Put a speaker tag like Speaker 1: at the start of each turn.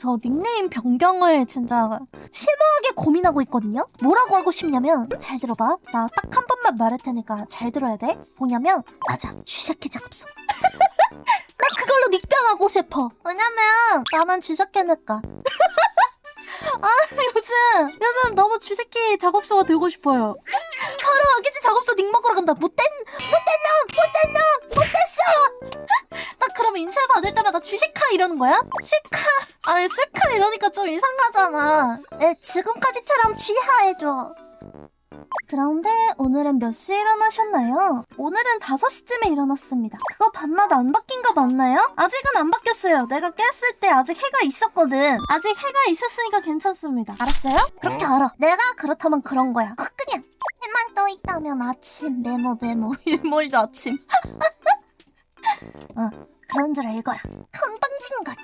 Speaker 1: 저 닉네임 변경을 진짜 심오하게 고민하고 있거든요? 뭐라고 하고 싶냐면 잘 들어봐. 나 딱 한 번만 말할 테니까 잘 들어야 돼. 뭐냐면 맞아. 쥐새끼 작업소. 나 그걸로 닉변하고 싶어. 왜냐면 나만 쥐새끼니까. 아 요즘 요즘 너무 쥐새끼 작업소가 되고 싶어요. 바로 아기지 작업소 닉 먹으러 간다. 못된 못된 받을 때마다 쥐시카 이러는 거야? 시카. 아니 시카 이러니까 좀 이상하잖아. 에 지금까지처럼 쥐하해줘. 그런데 오늘은 몇 시에 일어나셨나요? 오늘은 5시쯤에 일어났습니다. 그거 밤낮 안 바뀐 거 맞나요? 아직은 안 바뀌었어요. 내가 깼을 때 아직 해가 있었거든. 아직 해가 있었으니까 괜찮습니다. 알았어요? 그렇게 알아. 내가 그렇다면 그런 거야. 어, 그냥 해만 떠 있다면 아침 메모 메모. 일몰도 아침. 어 그런 줄 알거라. 건방진 것